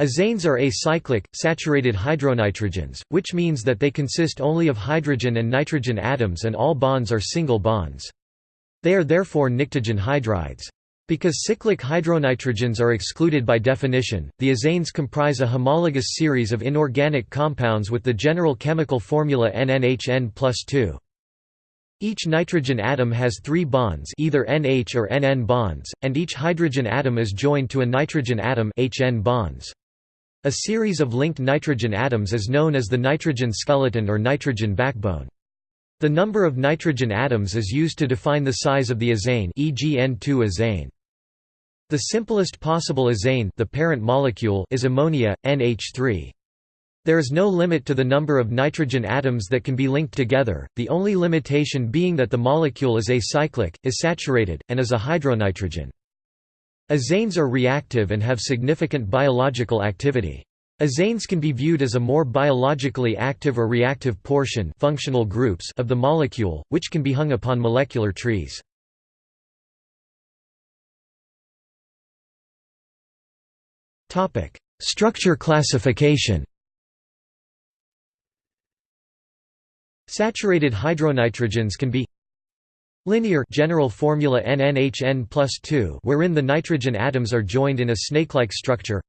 Azanes are acyclic, saturated hydronitrogens, which means that they consist only of hydrogen and nitrogen atoms and all bonds are single bonds. They are therefore pnictogen hydrides. Because cyclic hydronitrogens are excluded by definition, the azanes comprise a homologous series of inorganic compounds with the general chemical formula NNHN plus 2. Each nitrogen atom has three bonds either NH or NN bonds, and each hydrogen atom is joined to a nitrogen atom HN bonds. A series of linked nitrogen atoms is known as the nitrogen skeleton or nitrogen backbone. The number of nitrogen atoms is used to define the size of the azane e.g. N2 azane. The simplest possible azane the parent molecule is ammonia, NH3. There is no limit to the number of nitrogen atoms that can be linked together, the only limitation being that the molecule is acyclic, is saturated, and is a hydronitrogen. Azanes are reactive and have significant biological activity. Azanes can be viewed as a more biologically active or reactive portion functional groups of the molecule, which can be hung upon molecular trees. Structure classification Saturated hydronitrogens can be Linear general formula NNHN plus 2 wherein the nitrogen atoms are joined in a snake-like structure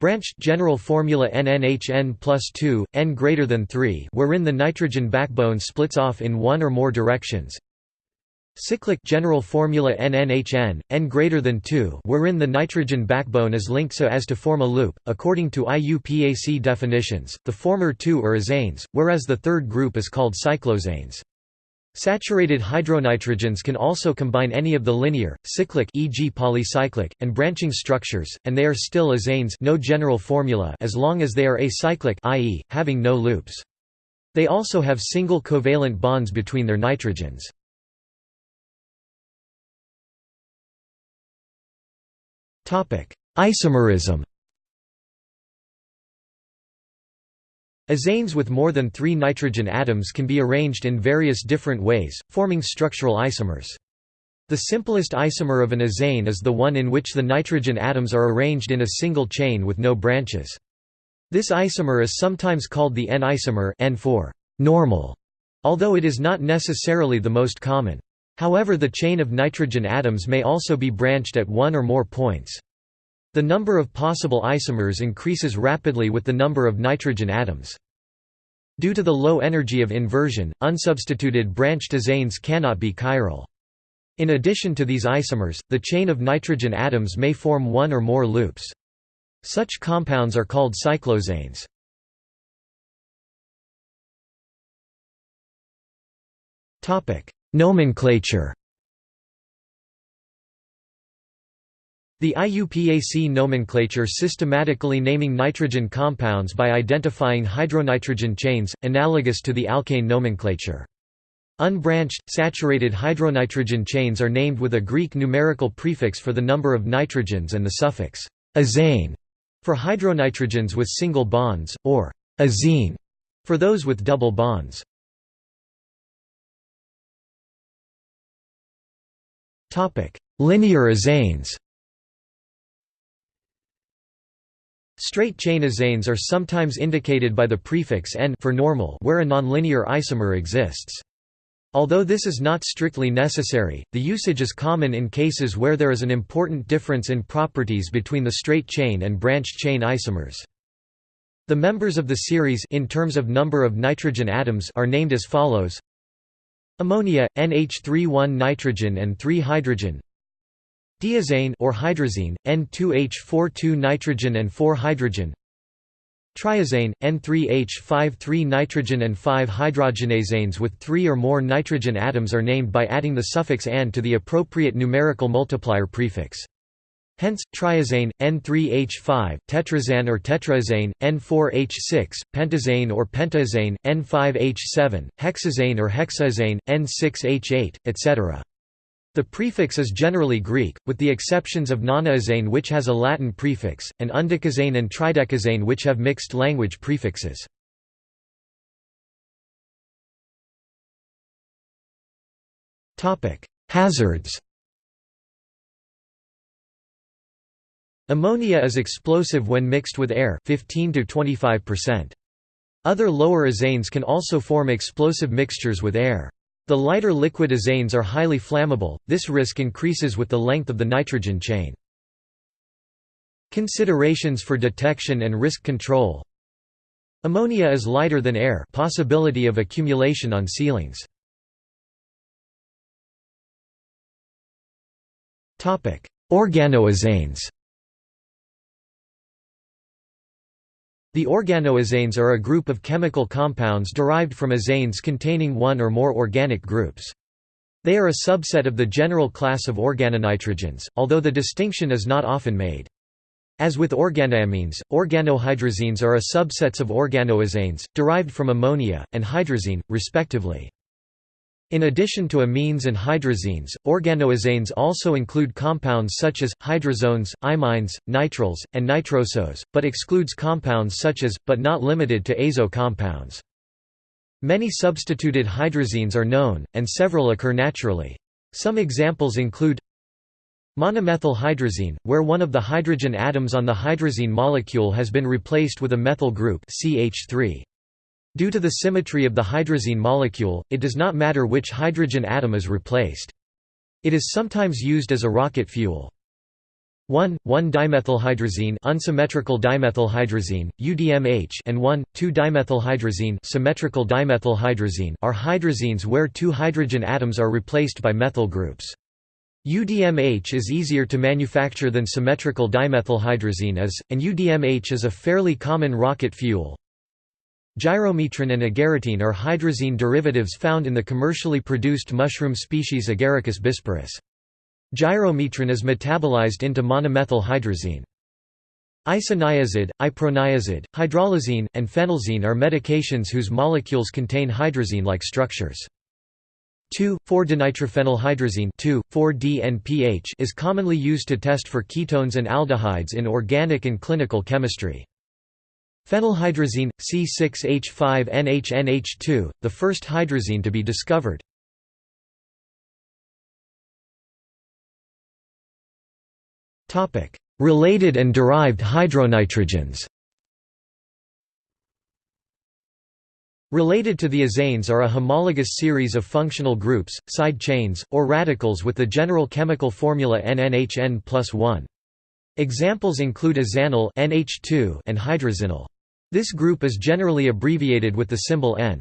Branched general formula NNHN plus 2, n greater than 3 wherein the nitrogen backbone splits off in one or more directions Cyclic general formula NNHN, n greater than 2 wherein the nitrogen backbone is linked so as to form a loop, according to IUPAC definitions, the former two are azanes, whereas the third group is called cycloazanes. Saturated hydronitrogens can also combine any of the linear, cyclic e.g. polycyclic, and branching structures, and they are still azanes no general formula as long as they are acyclic i.e., having no loops. They also have single covalent bonds between their nitrogens. Isomerism Azanes with more than three nitrogen atoms can be arranged in various different ways, forming structural isomers. The simplest isomer of an azane is the one in which the nitrogen atoms are arranged in a single chain with no branches. This isomer is sometimes called the N-isomer N for normal, although it is not necessarily the most common. However the chain of nitrogen atoms may also be branched at one or more points. The number of possible isomers increases rapidly with the number of nitrogen atoms. Due to the low energy of inversion, unsubstituted branched azanes cannot be chiral. In addition to these isomers, the chain of nitrogen atoms may form one or more loops. Such compounds are called cycloazanes. Nomenclature The IUPAC nomenclature systematically naming nitrogen compounds by identifying hydronitrogen chains, analogous to the alkane nomenclature. Unbranched, saturated hydronitrogen chains are named with a Greek numerical prefix for the number of nitrogens and the suffix azane for hydronitrogens with single bonds, or azine for those with double bonds. Linear azanes Straight chain azanes are sometimes indicated by the prefix n for normal where a nonlinear isomer exists. Although this is not strictly necessary, the usage is common in cases where there is an important difference in properties between the straight chain and branched chain isomers. The members of the series in terms of number of nitrogen atoms are named as follows Ammonia, NH3 nitrogen and 3 hydrogen Diazane or hydrazine, N2H42 nitrogen and 4 hydrogen. Triazane, N3H5 3 nitrogen and 5 hydrogenazanes with 3 or more nitrogen atoms are named by adding the suffix an to the appropriate numerical multiplier prefix. Hence, triazane, N3H5, tetrazane or tetraazane, N4H6, pentazane or pentazane, N5H7, hexazane or hexazane, N6H8, etc. The prefix is generally Greek, with the exceptions of nonaazane which has a Latin prefix, and undecazane and tridecazane which have mixed language prefixes. Hazards Ammonia is explosive when mixed with air 15 to 25%. Other lower azanes can also form explosive mixtures with air. The lighter liquid azanes are highly flammable, this risk increases with the length of the nitrogen chain. Considerations for detection and risk control Ammonia is lighter than air possibility of accumulation on ceilings. Organoazanes The organoazanes are a group of chemical compounds derived from azanes containing one or more organic groups. They are a subset of the general class of organonitrogens, although the distinction is not often made. As with organoamines, organohydrazines are a subsets of organoazanes, derived from ammonia, and hydrazine, respectively. In addition to amines and hydrazines, organoazanes also include compounds such as, hydrazones, imines, nitriles, and nitrosos, but excludes compounds such as, but not limited to azo compounds. Many substituted hydrazines are known, and several occur naturally. Some examples include Monomethylhydrazine, where one of the hydrogen atoms on the hydrazine molecule has been replaced with a methyl group CH3. Due to the symmetry of the hydrazine molecule, it does not matter which hydrogen atom is replaced. It is sometimes used as a rocket fuel. 1,1-dimethylhydrazine unsymmetrical dimethylhydrazine, UDMH and 1,2-dimethylhydrazine symmetrical dimethylhydrazine are hydrazines where two hydrogen atoms are replaced by methyl groups. UDMH is easier to manufacture than symmetrical dimethylhydrazine is, and UDMH is a fairly common rocket fuel. Gyromitrin and agaritine are hydrazine derivatives found in the commercially produced mushroom species Agaricus bisporus. Gyromitrin is metabolized into monomethylhydrazine. Isoniazid, iproniazid, hydralazine, and phenelzine are medications whose molecules contain hydrazine-like structures. 2,4-dinitrophenylhydrazine 2,4-DNPH is commonly used to test for ketones and aldehydes in organic and clinical chemistry. Phenylhydrazine, C6H5NHNH2, the first hydrazine to be discovered. Related and derived hydronitrogens Related to the azanes are a homologous series of functional groups, side chains, or radicals with the general chemical formula NNHN plus 1. Examples include azanyl NH2 and hydrazinyl. This group is generally abbreviated with the symbol N.